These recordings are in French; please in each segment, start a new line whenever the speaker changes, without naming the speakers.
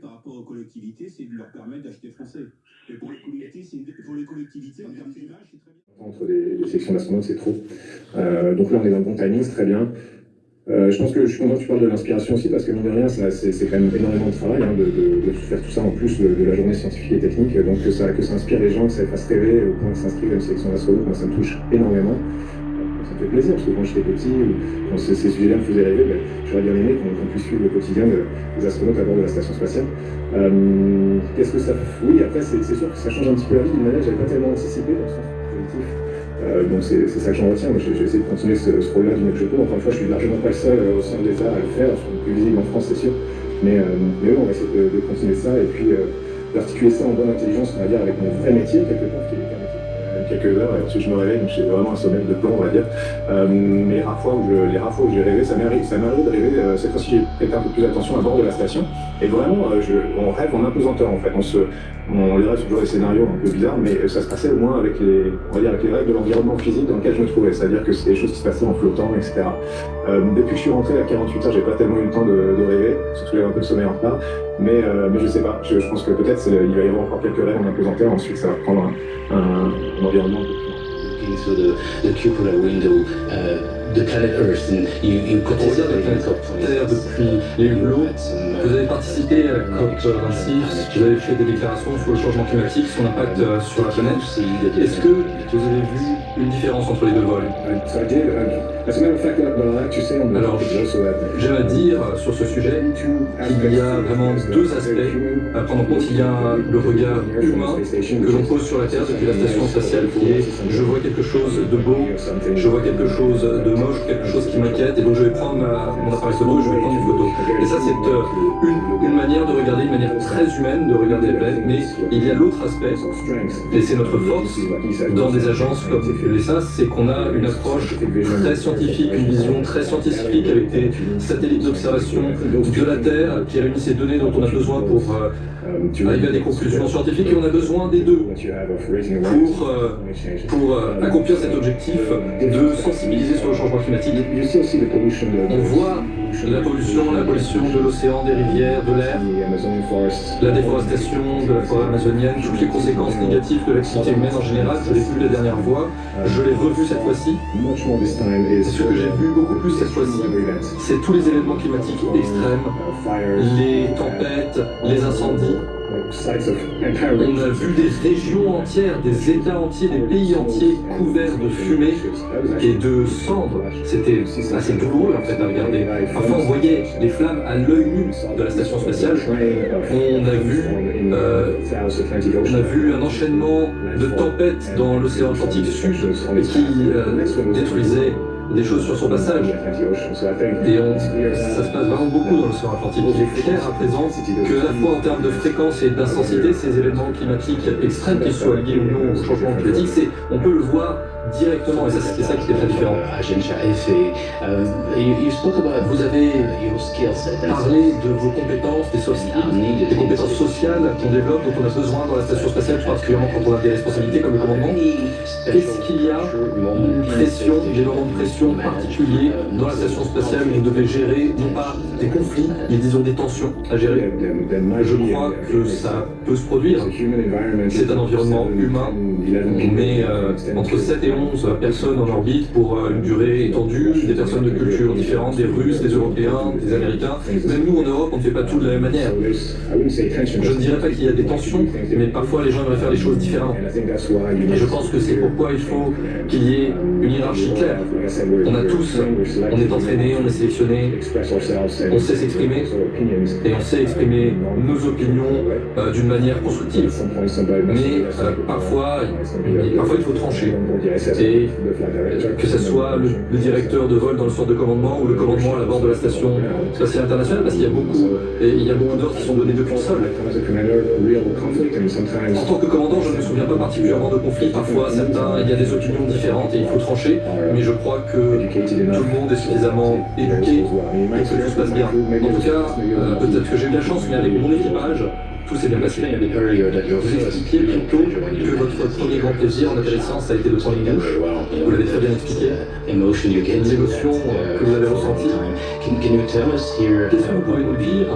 par rapport aux collectivités, c'est de leur permettre d'acheter français. Et pour les collectivités, pour les collectivités en termes d'image, c'est très bien.
Entre les, les sections d'astronautes, c'est trop. Euh, donc là, on est dans le bon timing, c'est très bien. Euh, je pense que je suis content que tu parles de l'inspiration aussi, parce que mine de rien, c'est, quand même énormément de travail hein, de, faire tout ça en plus de, la journée scientifique et technique. Donc que ça, que ça inspire les gens, que ça fasse rêver au point de s'inscrire à une sélection d'astronautes, moi ça me touche énormément. Me fait plaisir, parce que quand j'étais petit, quand ces, sujets-là me faisaient rêver, ben, j'aurais bien aimé qu'on, puisse suivre le quotidien des astronautes à bord de la station spatiale. Euh, qu'est-ce que ça Oui, après, c'est, sûr que ça change un petit peu la vie d'une manière que j'avais pas tellement anticipé dans le sens positif. Euh, donc c'est ça que j'en retiens. J'ai essayé de continuer ce, ce rôle-là du mieux que je peux. Encore une fois, je suis largement pas le seul euh, au sein de l'État à le faire. Je plus visible en France, c'est sûr. Mais, euh, mais on va essayer de, continuer ça et puis euh, d'articuler ça en bonne intelligence, on va dire, avec mon vrai métier, quelque part, qui est. Quelques heures, et ensuite je me réveille, donc j'ai vraiment un sommeil de plomb, on va dire. Euh, mais rares fois je, les rares fois où j'ai rêvé, ça m'arrive, de rêver. cette fois-ci, j'ai prêté un peu plus attention à bord de la station. Et vraiment, je, on rêve en impesanteur, en fait. On se, on les rêve toujours des scénarios un peu bizarres, mais ça se passait au moins avec les, on va dire, avec les règles de l'environnement physique dans lequel je me trouvais. C'est-à-dire que c'était des choses qui se passaient en flottant, etc. Euh, depuis que je suis rentré à 48 heures, j'ai pas tellement eu le temps de, de rêver, surtout j'avais un peu de sommeil en retard. Mais, euh, mais je sais pas, je, pense que peut-être il va y avoir encore quelques rêves en impesanteur, ensuite ça va prendre un, environnement.
Uh, the planet Earth you, you
Terre depuis les hublots. Vous avez participé à la COP26, vous avez fait des déclarations sur le changement climatique, son impact euh, sur la planète. Est-ce que vous avez vu une différence entre les deux vols? Alors, j'aime à dire sur ce sujet qu'il y a vraiment deux aspects à prendre en compte. Il y a le regard humain que l'on pose sur la Terre depuis la station spatiale qui est je vois quelque chose de beau, je vois quelque chose de moche, quelque chose qui m'inquiète et donc je vais prendre mon appareil photo et je vais prendre une photo. Et ça c'est euh, une, une, manière de regarder, une manière très humaine de regarder la planète, mais il y a l'autre aspect, et c'est notre force dans des agences comme l'ESA, c'est qu'on a une approche très scientifique, une vision très scientifique avec des satellites d'observation de la Terre qui réunissent ces données dont on a besoin pour euh, arriver à des conclusions scientifiques et on a besoin des deux pour, euh, pour euh, accomplir cet objectif de sensibiliser sur le changement climatique. On voit la pollution, la pollution de l'océan, des rivières, de l'air, la déforestation de la forêt amazonienne, toutes les conséquences négatives de l'activité humaine en général. Je l'ai vu la dernière fois, je l'ai revu cette fois-ci. Ce que j'ai vu beaucoup plus cette fois-ci, c'est tous les événements climatiques extrêmes, les tempêtes, les incendies. On a vu des régions entières, des États entiers, des pays entiers couverts de fumée et de cendres. C'était assez douloureux en fait à regarder. Parfois on voyait les flammes à l'œil nu de la station spatiale. On a vu, euh, on a vu un enchaînement de tempêtes dans l'océan Atlantique Sud qui euh, détruisait des choses sur son passage. Et on, ça se passe vraiment beaucoup dans l'océan Atlantique. Il est à présent que, à la fois en termes de fréquence et d'intensité, ces événements climatiques extrêmes, qu'ils soient liés ou non au changement climatique, on peut le voir directement, et ça c'était ça qui était très différent. Vous avez parlé de vos compétences, des, soft skills, des compétences sociales qu'on développe, dont on a besoin dans la station spatiale, particulièrement quand on a des responsabilités comme le commandement. Est-ce qu'il y a une pression, des moments de pression particuliers dans la station spatiale où vous devez gérer, non pas des conflits, mais disons des tensions à gérer Je crois que ça peut se produire. C'est un environnement humain, mais euh, entre 7 et 11 personnes en orbite pour euh, une durée étendue, des personnes de cultures différentes, des Russes, des Européens, des Américains. Même nous en Europe, on ne fait pas tout de la même manière. Je ne dirais pas qu'il y a des tensions, mais parfois les gens aimeraient faire les choses différemment. Et je pense que c'est pourquoi il faut qu'il y ait une hiérarchie claire. On a tous, on est entraîné, on est sélectionné, on sait s'exprimer, et on sait exprimer nos opinions euh, d'une manière constructive. Mais euh, parfois, parfois il faut trancher. Et que ce soit le, directeur de vol dans le centre de commandement ou le commandement à la bord de la station spatiale internationale, parce qu'il y a beaucoup, il y a beaucoup d'ordres qui sont donnés depuis le sol. En tant que commandant, je ne me souviens pas particulièrement de conflits. Parfois, certains, il y a des opinions différentes et il faut trancher. Mais je crois que tout le monde est suffisamment éduqué et que tout se passe bien. En tout cas, euh, peut-être que j'ai eu la chance, mais avec mon équipage, tout s'est bien passé. Vous expliquiez plutôt que votre premier grand plaisir en ça a été de prendre une douche. Vous l'avez très bien expliqué. Les émotions que vous avez ressenties. Qu'est-ce que vous pouvez nous dire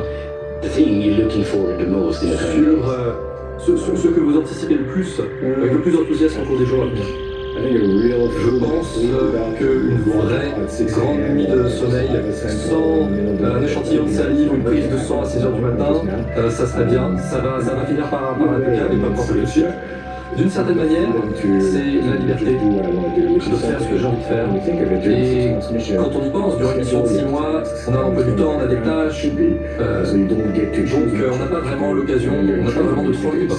a
sur euh, ce, ce- ce que vous anticipez le plus, avec le plus d'enthousiasme au cours des jours à venir.
Je
pense qu'une vraie grande nuit de sommeil sans euh, un échantillon de salive ou une prise de sang à 6h du matin, euh, ça serait bien. Ça va, ça va finir par, par impeccable et pas pour tout de. D'une certaine manière, c'est la liberté de faire ce que j'ai envie de faire. Et quand on y pense, durant une mission de 6 mois, on a un peu du temps, on a des tâches, euh, donc euh, on n'a pas vraiment l'occasion, on n'a pas vraiment de libre.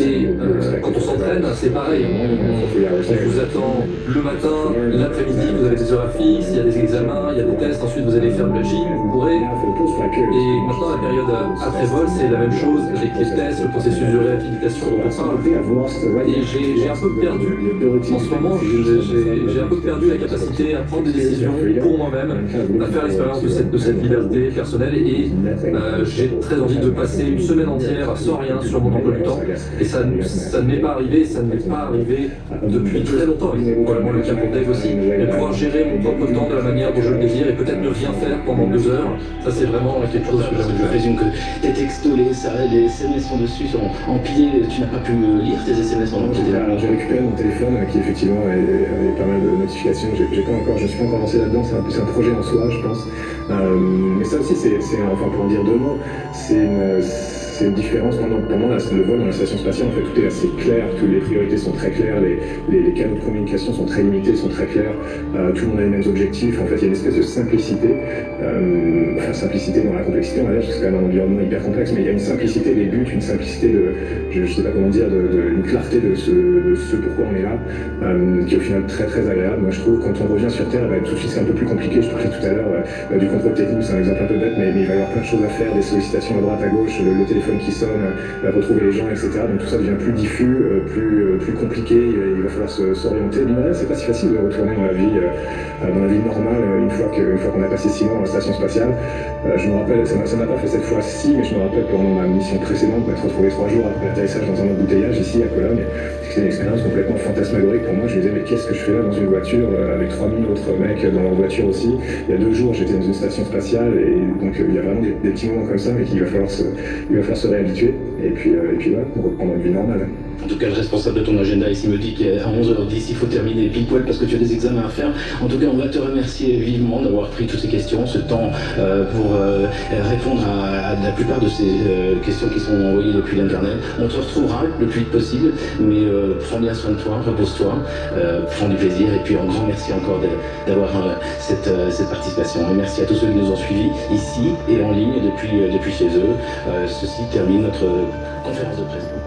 Et euh, quand on s'entraîne, c'est pareil. On, vous attend le matin, l'après-midi, vous avez des horaires fixes, il y a des examens, il y a des tests, ensuite vous allez faire le gym, vous courez. Et maintenant, la période après-vol, c'est la même chose avec les tests, le processus de réhabilitation dont on parle. Et j'ai un peu perdu, en ce moment, j'ai- un peu perdu la capacité à prendre des décisions pour moi-même, à faire l'expérience de cette, de cette liberté personnelle. Et euh, j'ai très envie de passer une semaine entière sans rien sur mon emploi du temps. Et ça, ne- ça ne m'est pas arrivé, ça ne m'est pas arrivé depuis très longtemps. Et c'est probablement le cas pour Dave aussi. Mais pouvoir gérer mon propre temps de la manière dont je le désire et peut-être ne rien faire pendant deux heures, ça c'est vraiment quelque chose que de
je présume que tes textos, les SMS sont dessus, sont empilés. Tu n'as pas pu lire tes SMS pendant que.
Alors j'ai récupéré mon téléphone euh, qui effectivement avait, pas mal de notifications. J'ai pas encore, je ne suis pas encore lancé là-dedans. C'est un, un projet en soi, je pense. Euh, mais ça aussi, c'est, c'est- enfin pour en dire deux mots, c'est une, c'est une différence pendant, pendant la- le vol dans la station spatiale. En fait, tout est assez clair, toutes les priorités sont très claires, les, canaux de communication sont très limités, sont très clairs. Euh, tout le monde a les mêmes objectifs. En fait, il y a une espèce de simplicité, euh, enfin simplicité dans la complexité, on va dire, parce que c'est quand même un environnement hyper complexe, mais il y a une simplicité des buts, une simplicité de, je, je sais pas comment dire, de, une clarté de ce, pourquoi on est là, euh, qui est au final très très agréable. Moi je trouve quand on revient sur Terre, bah, tout de suite c'est un peu plus compliqué, je parlais tout à l'heure euh, du contrôle technique, c'est un exemple un peu bête, mais, mais il va y avoir plein de choses à faire, des sollicitations à droite, à gauche, le, le téléphone qui sonne, euh, retrouver les gens, etc. Donc tout ça devient plus diffus, euh, plus, euh, plus compliqué, il, va falloir s'orienter. Rien, c'est pas si facile de retourner dans la vie, dans la vie normale une fois qu'on a passé six mois dans la station spatiale. Je me rappelle, ça m'a pas fait cette fois-ci, mais je me rappelle pendant ma mission précédente, m'être retrouvé trois jours après l'atterrissage dans un embouteillage ici à Cologne. C'était une expérience complètement fantasmagorique pour moi. Je me disais, mais qu'est-ce que je fais là dans une voiture avec 3000 autres mecs dans leur voiture aussi? Il y a deux jours, j'étais dans une station spatiale et donc il y a vraiment des, des petits moments comme ça, mais qu'il va falloir se, il va falloir se réhabituer. Et puis, euh, et puis voilà, pour reprendre une vie normale.
En tout cas, le responsable de ton agenda ici me dit qu'à 11h10, il faut terminer pile poil parce que tu as des examens à faire. En tout cas, on va te remercier vivement d'avoir pris toutes ces questions, ce temps euh, pour euh, répondre à, la plupart de ces euh, questions qui sont envoyées depuis l'Internet. On te retrouvera le plus vite possible, mais prends bien soin de toi, repose-toi, prends du plaisir et puis un grand merci encore d'avoir cette, cette participation. Et merci à tous ceux qui nous ont suivis ici et en ligne depuis, depuis chez eux. Ceci termine notre conférence de presse.